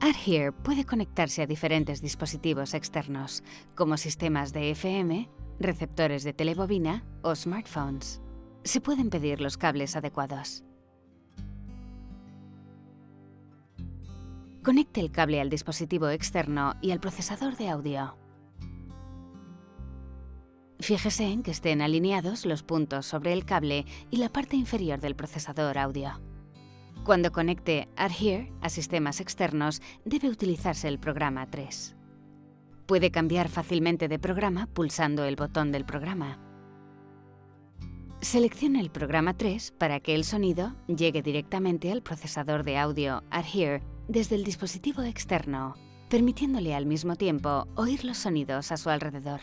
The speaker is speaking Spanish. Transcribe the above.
AdHear puede conectarse a diferentes dispositivos externos, como sistemas de FM, receptores de telebobina o smartphones. Se pueden pedir los cables adecuados. Conecte el cable al dispositivo externo y al procesador de audio. Fíjese en que estén alineados los puntos sobre el cable y la parte inferior del procesador audio. Cuando conecte Adhere a sistemas externos, debe utilizarse el programa 3. Puede cambiar fácilmente de programa pulsando el botón del programa. Seleccione el programa 3 para que el sonido llegue directamente al procesador de audio Adhere desde el dispositivo externo, permitiéndole al mismo tiempo oír los sonidos a su alrededor.